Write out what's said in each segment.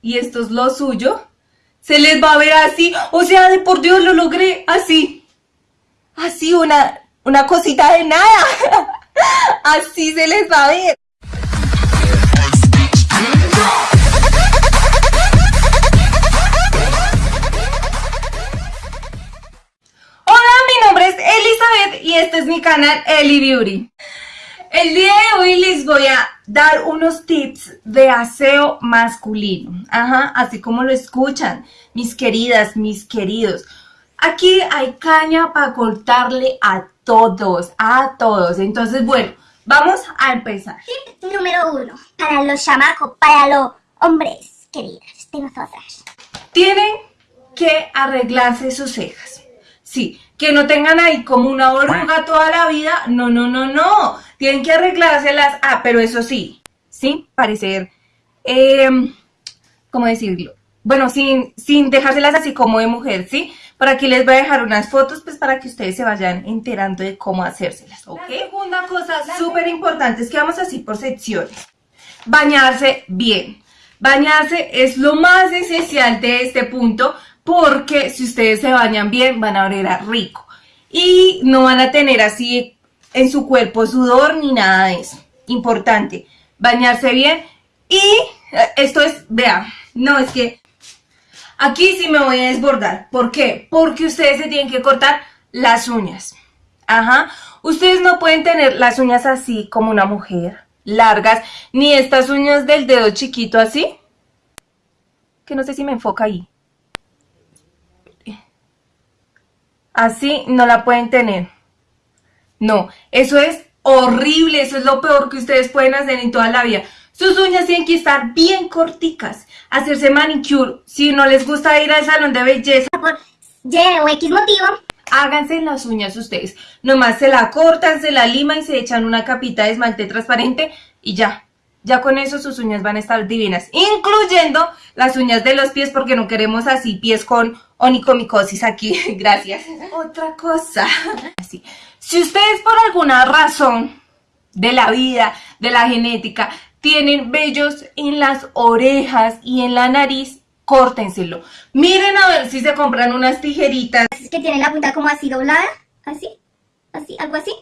y esto es lo suyo, se les va a ver así, o sea, de por Dios lo logré, así, así una, una cosita de nada, así se les va a ver. Hola, mi nombre es Elizabeth y este es mi canal Eli Beauty. El día de hoy les voy a dar unos tips de aseo masculino. Ajá, así como lo escuchan, mis queridas, mis queridos. Aquí hay caña para cortarle a todos, a todos. Entonces, bueno, vamos a empezar. Tip número uno, para los chamacos, para los hombres queridos de nosotras. Tienen que arreglarse sus cejas. Sí, que no tengan ahí como una oruga toda la vida. No, no, no, no. Tienen que arreglárselas. Ah, pero eso sí, sí, parecer, eh, ¿cómo decirlo? Bueno, sin, sin dejárselas así como de mujer, ¿sí? Por aquí les voy a dejar unas fotos, pues para que ustedes se vayan enterando de cómo hacérselas, ¿ok? La segunda cosa súper importante es que vamos así por secciones. Bañarse bien. Bañarse es lo más esencial de este punto porque si ustedes se bañan bien van a oler a rico y no van a tener así en su cuerpo sudor ni nada de eso. Importante, bañarse bien y eh, esto es, vean, no es que aquí sí me voy a desbordar. ¿Por qué? Porque ustedes se tienen que cortar las uñas. Ajá, ustedes no pueden tener las uñas así como una mujer, largas, ni estas uñas del dedo chiquito así. Que no sé si me enfoca ahí. Así no la pueden tener. No, eso es horrible, eso es lo peor que ustedes pueden hacer en toda la vida. Sus uñas tienen que estar bien corticas, hacerse manicure. Si no les gusta ir al salón de belleza, Por Y o X motivo, háganse las uñas ustedes. Nomás se la cortan, se la liman y se echan una capita de esmalte transparente y ya. Ya con eso sus uñas van a estar divinas, incluyendo las uñas de los pies porque no queremos así pies con onicomicosis aquí, gracias. Otra cosa, así. Si ustedes por alguna razón de la vida, de la genética, tienen vellos en las orejas y en la nariz, córtenselo. Miren a ver si se compran unas tijeritas es que tiene la punta como así doblada, así, así, algo así.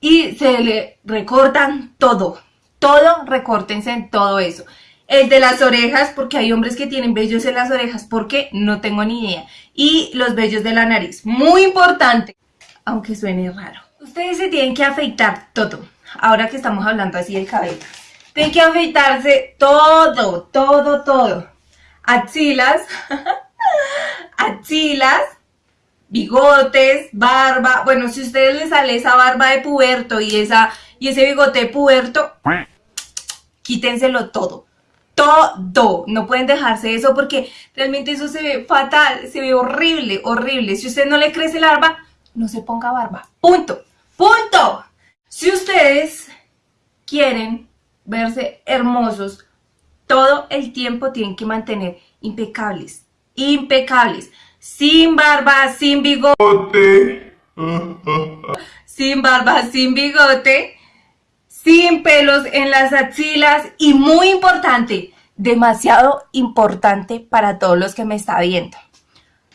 y se le recortan todo. Todo, recórtense en todo eso. El de las orejas, porque hay hombres que tienen vellos en las orejas, ¿por qué? No tengo ni idea. Y los vellos de la nariz, muy importante, aunque suene raro. Ustedes se tienen que afeitar todo, ahora que estamos hablando así del cabello. Tienen que afeitarse todo, todo, todo. Axilas, axilas, bigotes, barba. Bueno, si a ustedes les sale esa barba de puberto y, esa, y ese bigote de puberto, quítenselo todo. Todo. No pueden dejarse eso porque realmente eso se ve fatal, se ve horrible, horrible. Si usted no le crece la barba, no se ponga barba. Punto. Punto. Si ustedes quieren verse hermosos, todo el tiempo tienen que mantener impecables. Impecables. Sin barba, sin bigote. sin barba, sin bigote sin pelos en las axilas y muy importante, demasiado importante para todos los que me están viendo.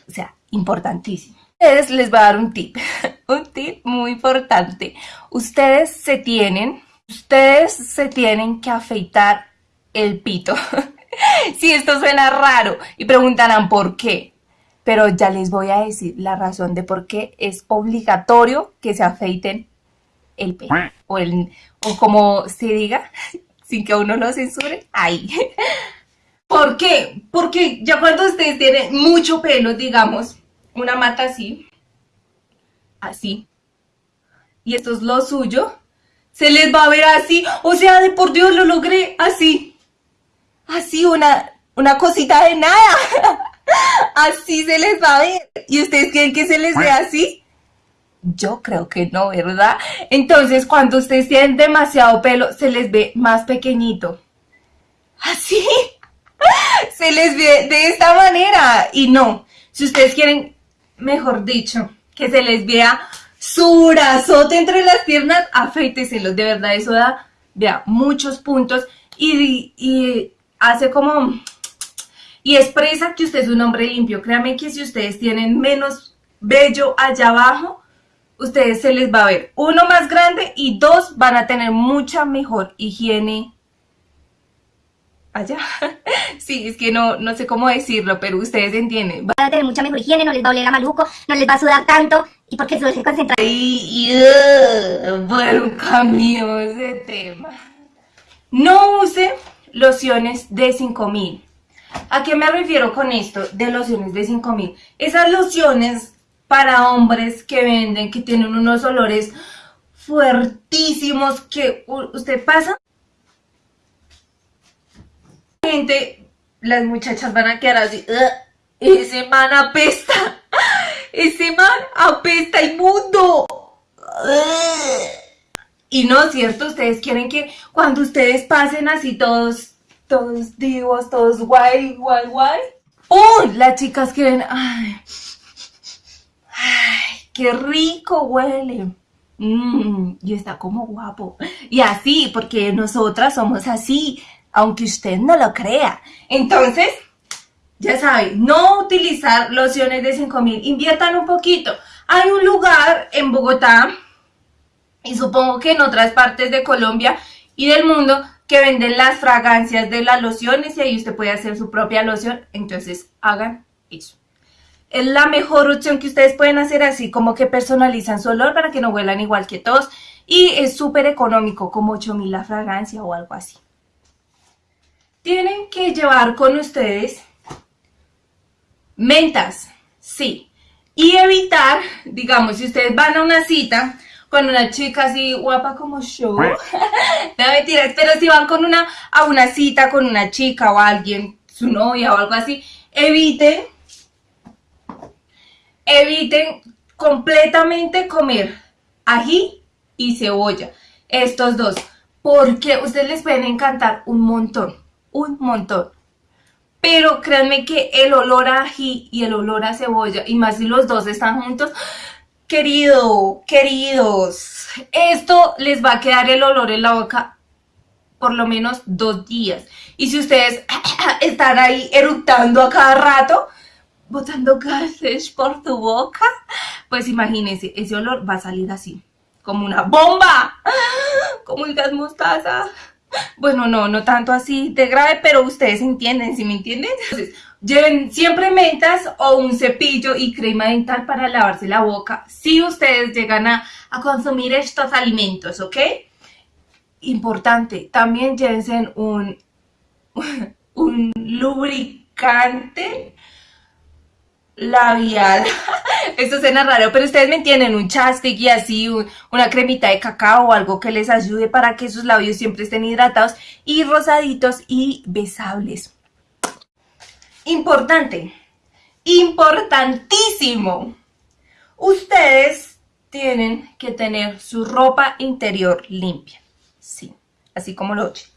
O sea, importantísimo. Ustedes les voy a dar un tip, un tip muy importante. Ustedes se tienen, ustedes se tienen que afeitar el pito. Si esto suena raro y preguntarán por qué, pero ya les voy a decir la razón de por qué es obligatorio que se afeiten el pelo o, el, o como se diga, sin que uno lo censure, ahí. ¿Por qué? Porque ya cuando ustedes tienen mucho pelo, digamos, una mata así, así, y esto es lo suyo, se les va a ver así, o sea, de por Dios lo logré, así, así, una, una cosita de nada, así se les va a ver, ¿y ustedes quieren que se les vea así? Yo creo que no, ¿verdad? Entonces, cuando ustedes tienen demasiado pelo, se les ve más pequeñito. ¿Así? Se les ve de esta manera. Y no, si ustedes quieren, mejor dicho, que se les vea su brazote entre las piernas, afeíteselos. De verdad, eso da, muchos puntos. Y, y hace como y expresa que usted es un hombre limpio. Créanme que si ustedes tienen menos vello allá abajo, ustedes se les va a ver uno más grande y dos van a tener mucha mejor higiene allá. Sí, es que no, no sé cómo decirlo, pero ustedes entienden. Van a tener mucha mejor higiene, no les va a oler a maluco, no les va a sudar tanto y porque se concentra. Y, uh, bueno, cambiamos de tema. No use lociones de 5000. ¿A qué me refiero con esto de lociones de 5000? Esas lociones para hombres que venden, que tienen unos olores fuertísimos que usted pasa gente, las muchachas van a quedar así, ese man apesta, ese man apesta inmundo. Y no cierto, ustedes quieren que cuando ustedes pasen así todos, todos divos, todos guay, guay, guay. ¡Oh! Las chicas quieren, ay, qué rico huele. Mm, y está como guapo. Y así, porque nosotras somos así aunque usted no lo crea. Entonces, ya saben, no utilizar lociones de 5000, inviertan un poquito. Hay un lugar en Bogotá, y supongo que en otras partes de Colombia y del mundo, que venden las fragancias de las lociones y ahí usted puede hacer su propia loción, entonces hagan eso. Es la mejor opción que ustedes pueden hacer así como que personalizan su olor para que no huelan igual que todos y es súper económico, como 8000 la fragancia o algo así tienen que llevar con ustedes mentas, sí. Y evitar, digamos, si ustedes van a una cita con una chica así guapa como yo, no mentiras, pero si van con una, a una cita con una chica o alguien, su novia o algo así, eviten, eviten completamente comer ají y cebolla, estos dos, porque ustedes les pueden encantar un montón un montón. Pero créanme que el olor a ají y el olor a cebolla, y más si los dos están juntos, querido, queridos, esto les va a quedar el olor en la boca por lo menos dos días. Y si ustedes están ahí eructando a cada rato, botando gases por tu boca, pues imagínense, ese olor va a salir así, como una bomba, como el gas mostaza. Bueno, no, no tanto así de grave, pero ustedes entienden, ¿sí me entienden? Entonces, lleven siempre mentas o un cepillo y crema dental para lavarse la boca si ustedes llegan a, consumir estos alimentos, ¿ok? Importante, también llévense un, un lubricante labial. Esto suena raro, pero ustedes me entienden, un chastic y así, una cremita de cacao o algo que les ayude para que sus labios siempre estén hidratados y rosaditos y besables. Importante, importantísimo. Ustedes tienen que tener su ropa interior limpia. Sí, así como lo oyen.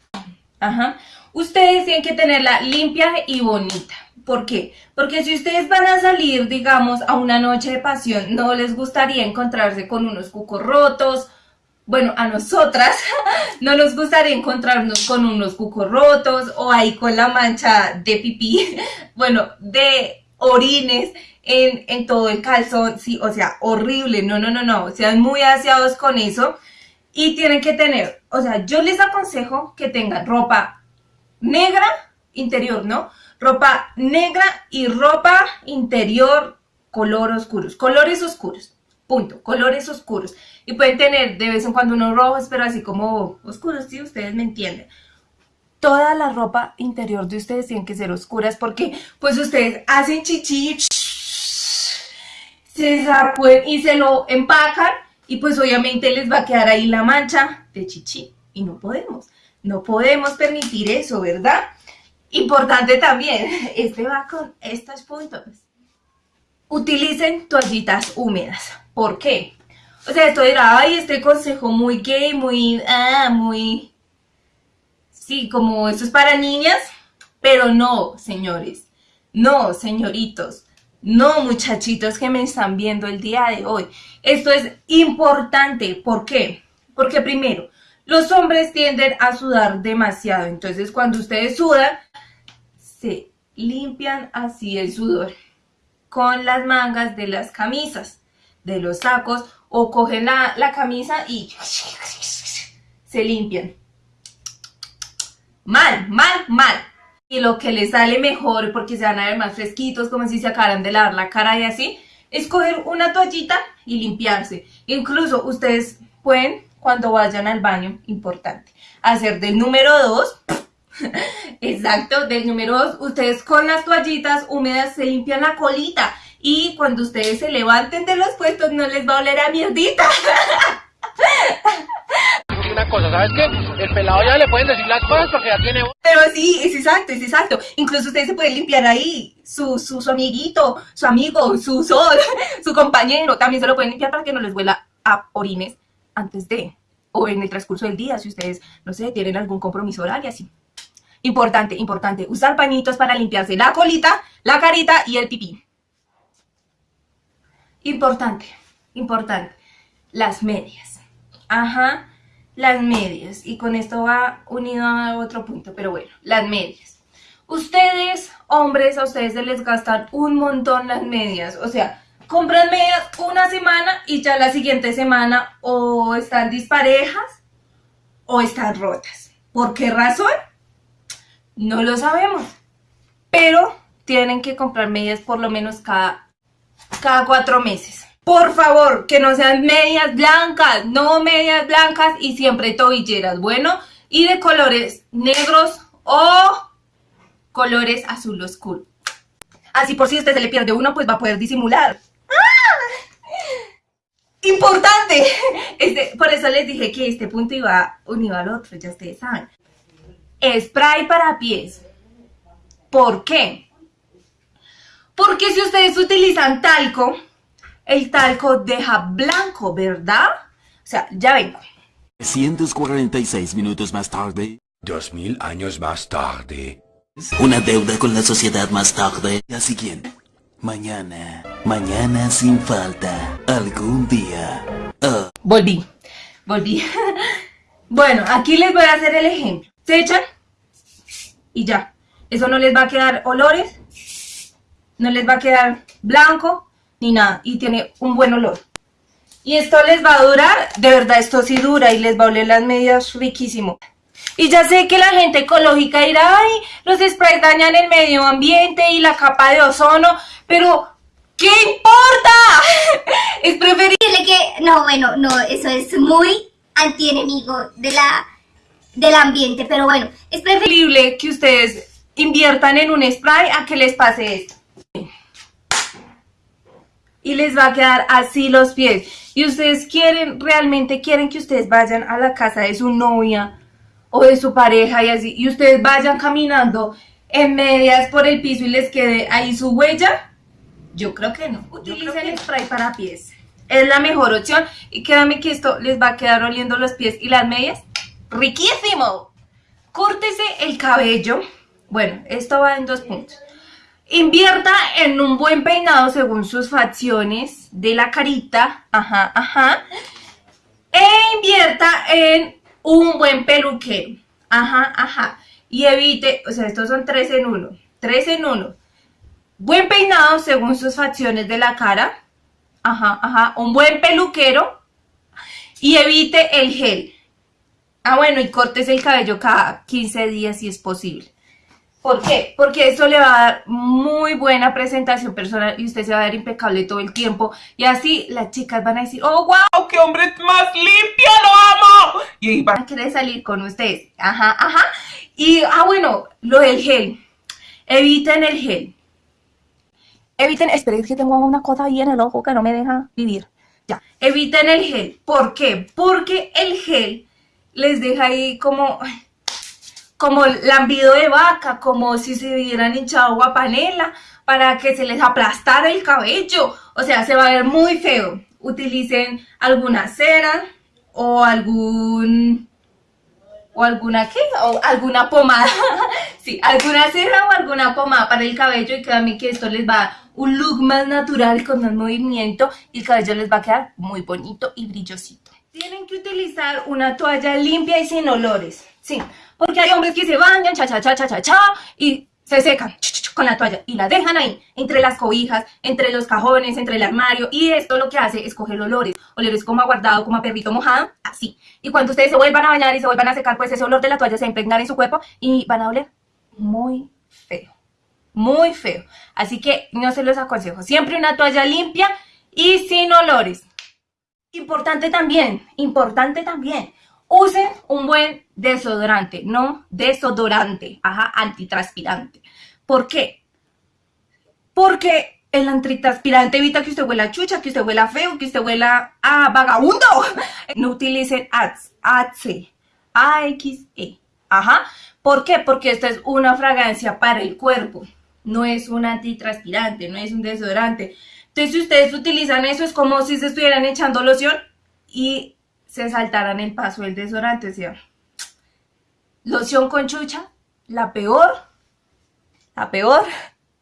Ajá. Ustedes tienen que tenerla limpia y bonita. ¿Por qué? Porque si ustedes van a salir, digamos, a una noche de pasión, no les gustaría encontrarse con unos cucos rotos, bueno, a nosotras no nos gustaría encontrarnos con unos cucos rotos o ahí con la mancha de pipí, bueno, de orines en, en todo el calzón, sí, o sea, horrible, no, no, no, no, sean muy aseados con eso y tienen que tener, o sea, yo les aconsejo que tengan ropa negra interior, ¿no? ropa negra y ropa interior color oscuros, colores oscuros, punto, colores oscuros. Y pueden tener de vez en cuando unos rojos, pero así como oscuros, si ustedes me entienden. Toda la ropa interior de ustedes tiene que ser oscuras porque pues ustedes hacen chichi, se sacuden y se lo empacan y pues obviamente les va a quedar ahí la mancha de chichi y no podemos, no podemos permitir eso, ¿verdad? Importante también, este va con estos puntos. Utilicen toallitas húmedas. ¿Por qué? O sea, esto dirá, ay, este consejo muy gay, muy, ah, muy... Sí, como esto es para niñas, pero no, señores. No, señoritos. No, muchachitos que me están viendo el día de hoy. Esto es importante. ¿Por qué? Porque primero, los hombres tienden a sudar demasiado. Entonces, cuando ustedes sudan, limpian así el sudor con las mangas de las camisas, de los sacos, o cogen la, la camisa y se limpian. Mal, mal, mal. Y lo que les sale mejor, porque se van a ver más fresquitos, como si se acabaran de lavar la cara y así, es coger una toallita y limpiarse. Incluso ustedes pueden, cuando vayan al baño, importante, hacer del número 2, exacto, del número 2, ustedes con las toallitas húmedas se limpian la colita y cuando ustedes se levanten de los puestos no les va a oler a mierdita. una cosa, ¿sabes qué? El pelado ya le pueden decir las cosas porque ya tiene... Pero sí, es exacto, es exacto. Incluso ustedes se pueden limpiar ahí, su, su, su amiguito, su amigo, su sol, su compañero, también se lo pueden limpiar para que no les huela a orines antes de, o en el transcurso del día, si ustedes, no sé, tienen algún compromiso y así. Importante, importante, usar pañitos para limpiarse la colita, la carita y el pipí. Importante, importante, las medias. Ajá, las medias. Y con esto va unido a otro punto, pero bueno, las medias. Ustedes, hombres, a ustedes se les gastan un montón las medias. O sea, compran medias una semana y ya la siguiente semana o están disparejas o están rotas. ¿Por qué razón? No lo sabemos. Pero tienen que comprar medias por lo menos cada, cada cuatro meses. Por favor, que no sean medias blancas, no medias blancas y siempre tobilleras, bueno, y de colores negros o colores azul oscuro. Así por si usted se le pierde uno, pues va a poder disimular. Importante. Este, por eso les dije que este punto iba unido al otro, ya ustedes saben. Spray para pies. ¿Por qué? Porque si ustedes utilizan talco, el talco deja blanco, ¿verdad? O sea, ya vengo. 346 minutos más tarde. Dos mil años más tarde. Una deuda con la sociedad más tarde. La siguiente. Mañana. Mañana sin falta. Algún día. Ah. Volví. Volví. bueno, aquí les voy a hacer el ejemplo. Se echan y ya. Eso no les va a quedar olores. No les va a quedar blanco ni nada y tiene un buen olor. Y esto les va a durar, de verdad esto sí dura y les va a oler las medias riquísimo. Y ya sé que la gente ecológica dirá, ay, los sprays dañan el medio ambiente y la capa de ozono, pero ¿qué importa? es preferible que, no, bueno, no, eso es muy antienemigo de la, del ambiente, pero bueno, es preferible que ustedes inviertan en un spray a que les pase esto y les va a quedar así los pies. Y ustedes quieren, realmente quieren que ustedes vayan a la casa de su novia o de su pareja y así, y ustedes vayan caminando en medias por el piso y les quede ahí su huella. Yo creo que no. Utilicen el spray para pies. Es la mejor opción y créanme que esto les va a quedar oliendo los pies y las medias. ¡Riquísimo! Córtese el cabello. Bueno, esto va en dos puntos. Invierta en un buen peinado según sus facciones de la carita. Ajá, ajá. E invierta en un buen peluquero. Ajá, ajá. Y evite, o sea, estos son tres en uno. Tres en uno. Buen peinado según sus facciones de la cara. Ajá, ajá. Un buen peluquero. Y evite el gel. Ah, bueno, y cortes el cabello cada 15 días si es posible. ¿Por qué? Porque eso le va a dar muy buena presentación personal y usted se va a ver impecable todo el tiempo. Y así las chicas van a decir, oh, wow, qué hombre más limpio, lo amo. Y van a querer salir con ustedes. Ajá, ajá. Y, ah, bueno, lo del gel. Eviten el gel. Eviten, esperen que tengo una cosa ahí en el ojo que no me deja vivir. Ya, eviten el gel. ¿Por qué? Porque el gel les deja ahí como como lambido de vaca, como si se hubieran hinchado agua panela para que se les aplastara el cabello. O sea, se va a ver muy feo. Utilicen alguna cera o algún... ¿O alguna qué? O alguna pomada. sí, alguna cera o alguna pomada para el cabello y créanme que esto les va a un look más natural con más movimiento y el cabello les va a quedar muy bonito y brillosito. Tienen que utilizar una toalla limpia y sin olores. Sí, porque hay hombres que se bañan, cha, cha, cha, cha, cha, cha, y se secan con la toalla y la dejan ahí, entre las cobijas, entre los cajones, entre el armario. Y esto lo que hace es coger olores, olores como aguardado, como a perrito mojado, así. Y cuando ustedes se vuelvan a bañar y se vuelvan a secar, pues ese olor de la toalla se va a impregnar en su cuerpo y van a oler muy feo. Muy feo. Así que no se los aconsejo. Siempre una toalla limpia y sin olores. Importante también, importante también. Usen un buen desodorante, no desodorante, ajá, antitranspirante. ¿Por qué? Porque el antitranspirante evita que usted huela chucha, que usted huela feo, que usted huela a vagabundo. No utilicen ATS, ATS, AXE, ajá. ¿Por qué? Porque esta es una fragancia para el cuerpo, no es un antitranspirante, no es un desodorante. Entonces, si ustedes utilizan eso, es como si se estuvieran echando loción y se saltaran el paso del desodorante. ¿sí? Loción con chucha, la peor, la peor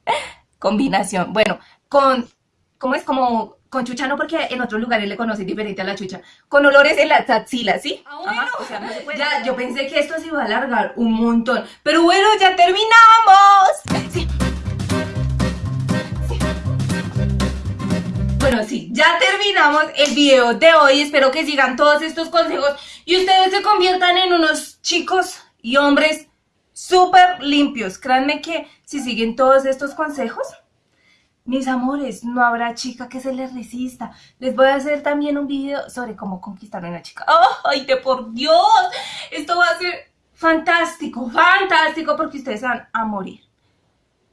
combinación. Bueno, con, ¿cómo es? Como con chucha no, porque en otros lugares le conocen diferente a la chucha. Con olores en las axilas, ¿sí? Ah, bueno. Ajá, o sea, no se puede- ya, yo pensé que esto se iba a alargar un montón. Pero bueno, ya terminamos. Sí. Bueno, sí, ya terminamos el video de hoy. Espero que sigan todos estos consejos y ustedes se conviertan en unos chicos y hombres súper limpios. Créanme que si siguen todos estos consejos, mis amores, no habrá chica que se les resista. Les voy a hacer también un video sobre cómo conquistar a una chica. ¡Ay, de por Dios! Esto va a ser fantástico, fantástico, porque ustedes van a morir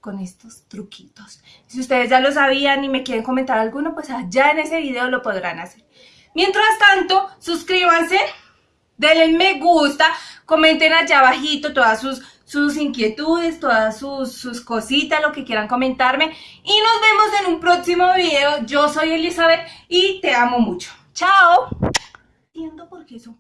con estos truquitos. Si ustedes ya lo sabían y me quieren comentar alguno, pues allá en ese video lo podrán hacer. Mientras tanto, suscríbanse, denle me gusta, comenten allá abajito todas sus, sus inquietudes, todas sus, sus cositas, lo que quieran comentarme. Y nos vemos en un próximo video. Yo soy Elizabeth y te amo mucho. ¡Chao! Entiendo por qué son.